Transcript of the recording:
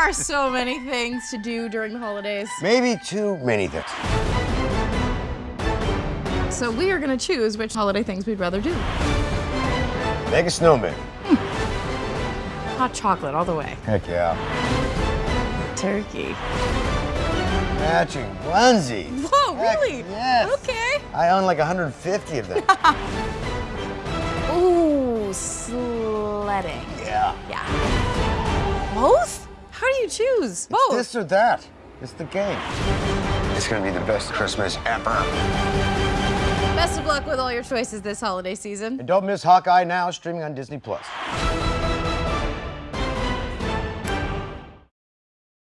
are so many things to do during the holidays. Maybe too many things. So we are gonna choose which holiday things we'd rather do. Make a snowman. Hmm. Hot chocolate all the way. Heck yeah. Turkey. Matching onesie. Whoa, Heck really? yes. Okay. I own like 150 of them. Ooh, sledding. yeah. Yeah. Choose? Both. This or that. It's the game. It's gonna be the best Christmas ever. Best of luck with all your choices this holiday season. And don't miss Hawkeye now, streaming on Disney Plus.